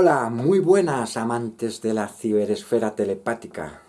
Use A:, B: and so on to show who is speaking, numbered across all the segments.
A: Hola, muy buenas amantes de la ciberesfera telepática.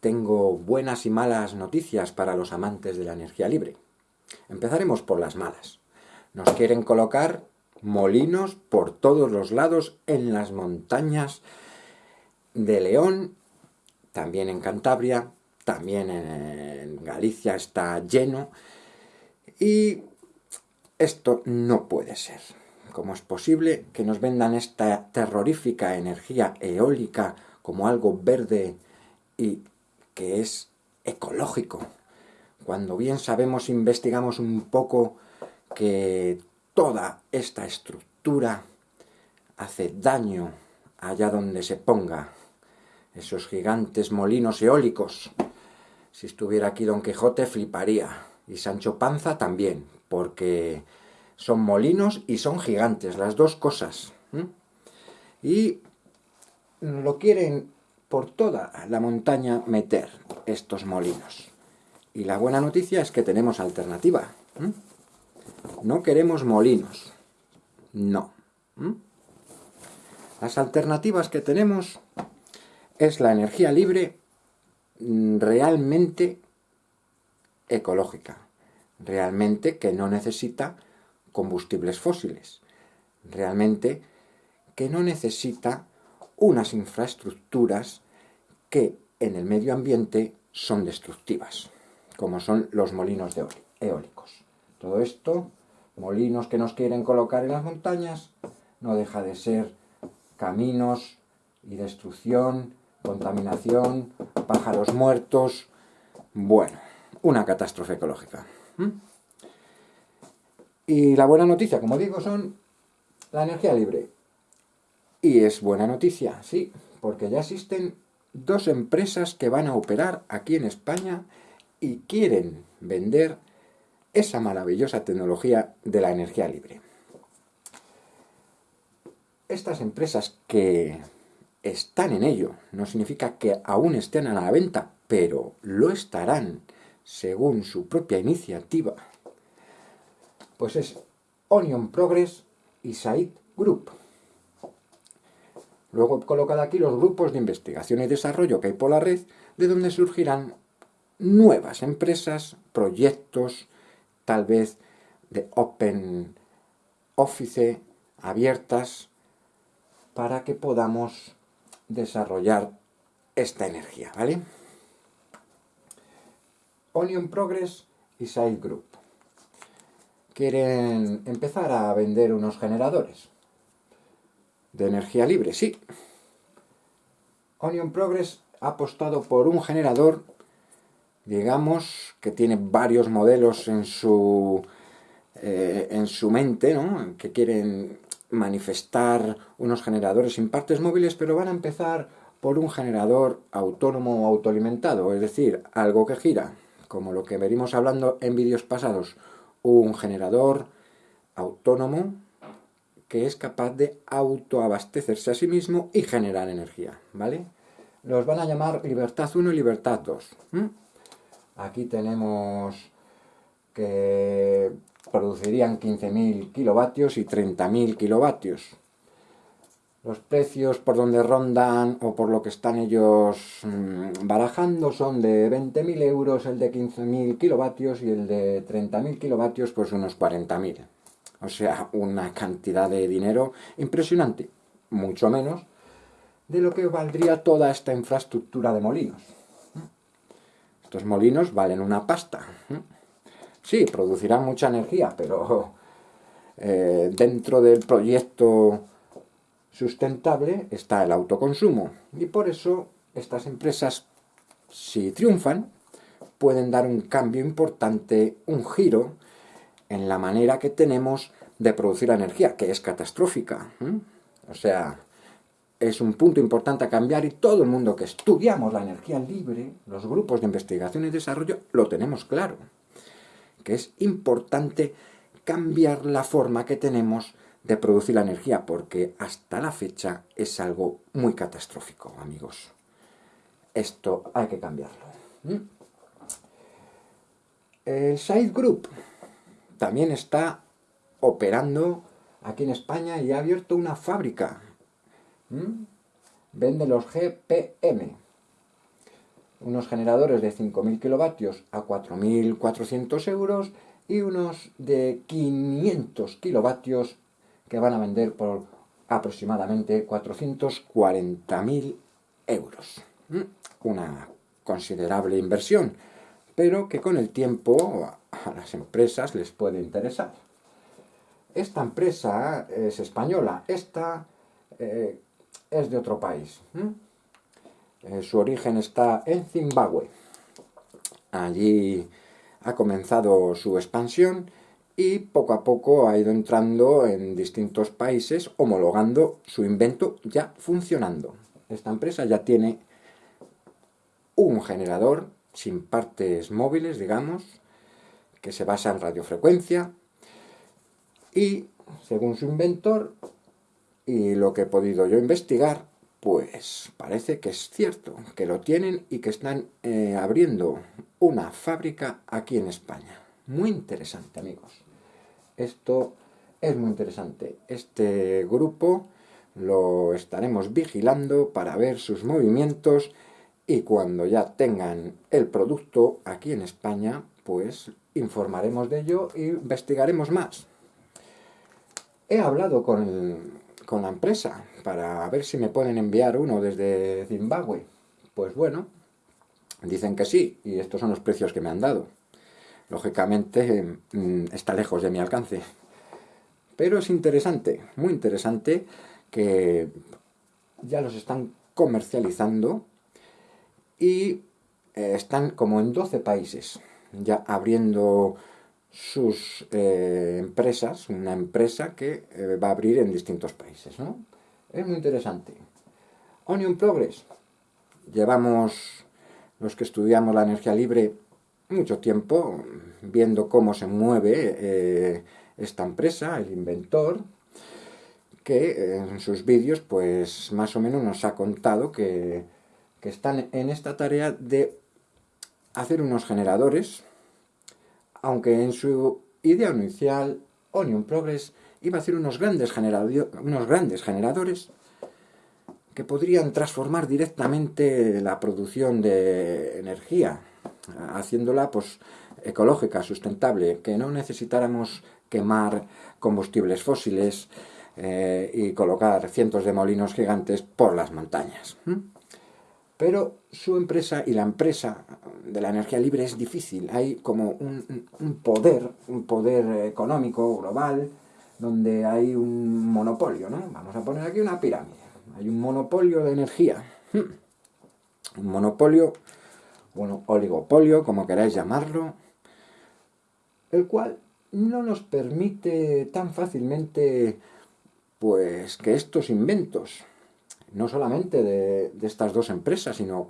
A: Tengo buenas y malas noticias para los amantes de la energía libre. Empezaremos por las malas. Nos quieren colocar molinos por todos los lados en las montañas de León, también en Cantabria, también en Galicia está lleno, y esto no puede ser. ¿Cómo es posible que nos vendan esta terrorífica energía eólica como algo verde y que es ecológico? Cuando bien sabemos, investigamos un poco que toda esta estructura hace daño allá donde se ponga. Esos gigantes molinos eólicos. Si estuviera aquí Don Quijote fliparía. Y Sancho Panza también, porque son molinos y son gigantes, las dos cosas. Y lo quieren por toda la montaña meter estos molinos. Y la buena noticia es que tenemos alternativa. No queremos molinos. No. Las alternativas que tenemos es la energía libre mm, realmente ecológica. Realmente que no necesita combustibles fósiles. Realmente que no necesita unas infraestructuras que en el medio ambiente son destructivas, como son los molinos eólicos. Todo esto, molinos que nos quieren colocar en las montañas, no deja de ser caminos y destrucción, contaminación, pájaros muertos... Bueno, una catástrofe ecológica. Y la buena noticia, como digo, son la energía libre. Y es buena noticia, sí, porque ya existen dos empresas que van a operar aquí en España y quieren vender esa maravillosa tecnología de la energía libre. Estas empresas que están en ello, no significa que aún estén a la venta, pero lo estarán según su propia iniciativa pues es Onion Progress y Said Group. Luego he colocado aquí los grupos de investigación y desarrollo que hay por la red, de donde surgirán nuevas empresas, proyectos, tal vez de Open Office, abiertas, para que podamos desarrollar esta energía, ¿vale? Onion Progress y Side Group quieren empezar a vender unos generadores de energía libre, sí. Onion Progress ha apostado por un generador, digamos, que tiene varios modelos en su, eh, en su mente, ¿no? que quieren manifestar unos generadores sin partes móviles, pero van a empezar por un generador autónomo o autoalimentado, es decir, algo que gira, como lo que venimos hablando en vídeos pasados, un generador autónomo que es capaz de autoabastecerse a sí mismo y generar energía, ¿vale? Los van a llamar Libertad 1 y Libertad 2. Aquí tenemos que producirían 15.000 kilovatios y 30.000 kilovatios los precios por donde rondan o por lo que están ellos mm, barajando son de 20.000 euros el de 15.000 kilovatios y el de 30.000 kilovatios pues unos 40.000. O sea, una cantidad de dinero impresionante, mucho menos de lo que valdría toda esta infraestructura de molinos. Estos molinos valen una pasta. Sí, producirán mucha energía, pero eh, dentro del proyecto sustentable está el autoconsumo. Y por eso estas empresas, si triunfan, pueden dar un cambio importante, un giro en la manera que tenemos de producir energía, que es catastrófica. O sea, es un punto importante a cambiar y todo el mundo que estudiamos la energía libre, los grupos de investigación y desarrollo, lo tenemos claro. Que es importante cambiar la forma que tenemos de producir la energía, porque hasta la fecha es algo muy catastrófico, amigos. Esto hay que cambiarlo. ¿Mm? El Side Group también está operando aquí en España y ha abierto una fábrica. Vende los GPM, unos generadores de 5.000 kilovatios a 4.400 euros y unos de 500 kilovatios que van a vender por aproximadamente 440.000 euros. ¿Mm? Una considerable inversión, pero que con el tiempo a las empresas les puede interesar. Esta empresa es española, esta eh, es de otro país. Eh, su origen está en Zimbabue. Allí ha comenzado su expansión y poco a poco ha ido entrando en distintos países homologando su invento ya funcionando. Esta empresa ya tiene un generador sin partes móviles, digamos, que se basa en radiofrecuencia y, según su inventor y lo que he podido yo investigar, pues parece que es cierto, que lo tienen y que están eh, abriendo una fábrica aquí en España. Muy interesante, amigos. Esto es muy interesante. Este grupo lo estaremos vigilando para ver sus movimientos y cuando ya tengan el producto aquí en España, pues informaremos de ello e investigaremos más. He hablado con, con la empresa para ver si me pueden enviar uno desde Zimbabue. Pues bueno, dicen que sí, y estos son los precios que me han dado. Lógicamente mm, está lejos de mi alcance. Pero es interesante, muy interesante, que ya los están comercializando y eh, están como en 12 países, ya abriendo sus eh, empresas, una empresa que eh, va a abrir en distintos países, ¿no? Es muy interesante. Onion Progress. Llevamos, los que estudiamos la energía libre, mucho tiempo viendo cómo se mueve eh, esta empresa, el inventor, que en sus vídeos, pues, más o menos nos ha contado que, que están en esta tarea de hacer unos generadores aunque en su idea inicial Onion Progress iba a hacer unos grandes, unos grandes generadores que podrían transformar directamente la producción de energía, haciéndola pues, ecológica, sustentable, que no necesitáramos quemar combustibles fósiles eh, y colocar cientos de molinos gigantes por las montañas. Pero su empresa y la empresa de la energía libre es difícil. Hay como un, poder, un poder económico global, donde hay un monopolio, ¿no? Vamos a poner aquí una pirámide. Hay un monopolio de energía. Un monopolio, bueno, oligopolio, como queráis llamarlo, el cual no nos permite tan fácilmente, pues, que estos inventos, no solamente de, estas dos empresas, sino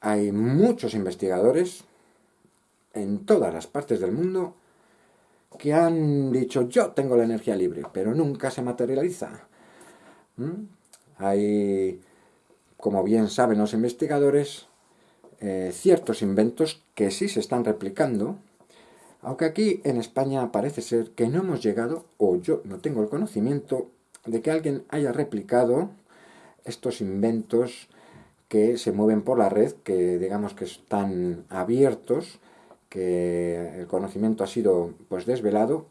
A: hay muchos investigadores en todas las partes del mundo que han dicho yo tengo la energía libre, pero nunca se materializa. ¿Mm? Hay, como bien saben los investigadores, eh, ciertos inventos que sí se están replicando, aunque aquí en España parece ser que no hemos llegado, o yo no tengo el conocimiento, de que alguien haya replicado estos inventos que se mueven por la red, que digamos que están abiertos, que el conocimiento ha sido pues desvelado.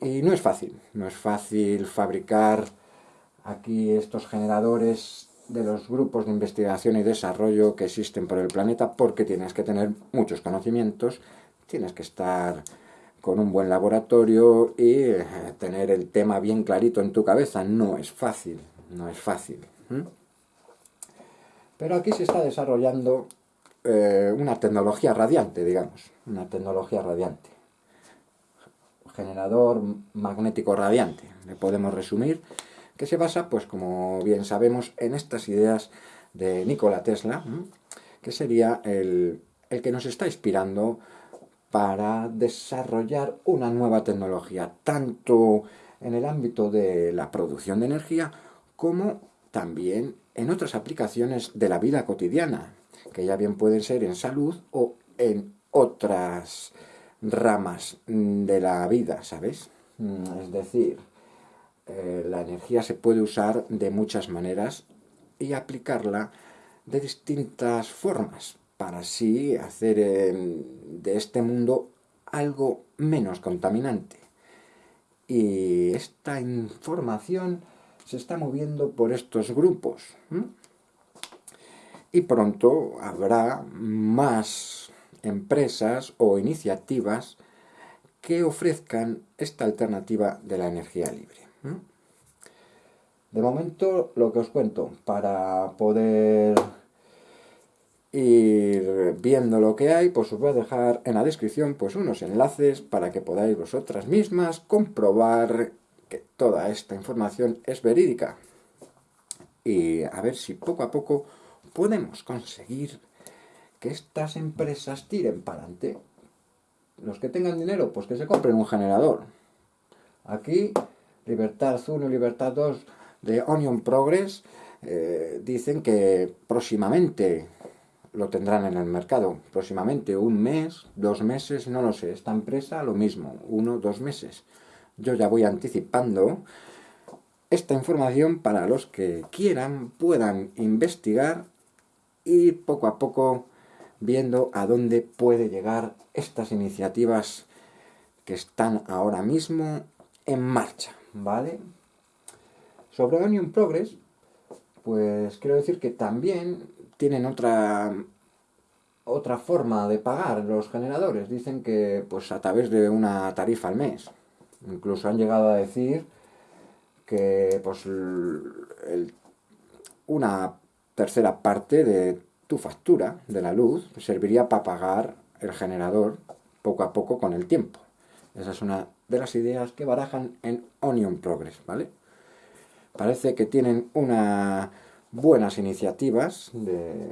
A: Y no es fácil, no es fácil fabricar aquí estos generadores de los grupos de investigación y desarrollo que existen por el planeta porque tienes que tener muchos conocimientos, tienes que estar con un buen laboratorio y eh, tener el tema bien clarito en tu cabeza. No es fácil, no es fácil. Pero aquí se está desarrollando eh, una tecnología radiante, digamos, una tecnología radiante. Generador magnético radiante, le podemos resumir, que se basa, pues como bien sabemos, en estas ideas de Nikola Tesla, que sería el, el que nos está inspirando para desarrollar una nueva tecnología, tanto en el ámbito de la producción de energía como también en otras aplicaciones de la vida cotidiana, que ya bien pueden ser en salud o en otras ramas de la vida, ¿sabes? Mm, es decir, eh, la energía se puede usar de muchas maneras y aplicarla de distintas formas para así hacer em, de este mundo algo menos contaminante. Y esta información se está moviendo por estos grupos. Y pronto habrá más empresas o iniciativas que ofrezcan esta alternativa de la energía libre. De momento, lo que os cuento, para poder ir viendo lo que hay, pues os voy a dejar en la descripción pues unos enlaces para que podáis vosotras mismas comprobar que toda esta información es verídica. Y a ver si poco a poco podemos conseguir que estas empresas tiren para adelante. Los que tengan dinero, pues que se compren un generador. Aquí, Libertad 1 y Libertad 2 de Onion Progress eh, dicen que próximamente lo tendrán en el mercado. Próximamente, un mes, dos meses, no lo sé. Esta empresa lo mismo, uno, dos meses. Yo ya voy anticipando esta información para los que quieran, puedan investigar y poco a poco viendo a dónde puede llegar estas iniciativas que están ahora mismo en marcha, ¿vale? Sobre Onion Progress, pues quiero decir que también tienen otra otra forma de pagar los generadores. Dicen que pues a través de una tarifa al mes. Incluso han llegado a decir que pues una tercera parte de tu factura de la luz serviría para pagar el generador poco a poco con el tiempo. Esa es una de las ideas que barajan en Onion Progress, ¿vale? Parece que tienen unas buenas iniciativas de,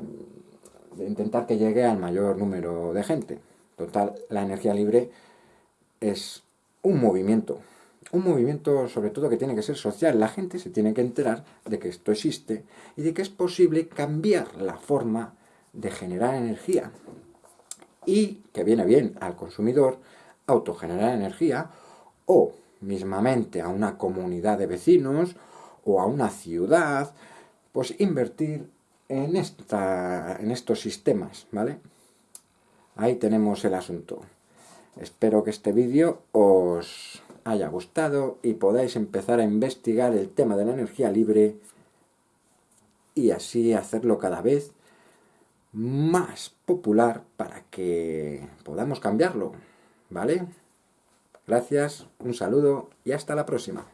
A: de intentar que llegue al mayor número de gente. Total, la energía libre es un movimiento, un movimiento sobre todo que tiene que ser social. La gente se tiene que enterar de que esto existe y de que es posible cambiar la forma de generar energía. Y que viene bien al consumidor autogenerar energía o mismamente a una comunidad de vecinos o a una ciudad, pues invertir en, esta, en estos sistemas, ¿vale? Ahí tenemos el asunto. Espero que este vídeo os haya gustado y podáis empezar a investigar el tema de la energía libre y así hacerlo cada vez más popular para que podamos cambiarlo, ¿vale? Gracias, un saludo y hasta la próxima.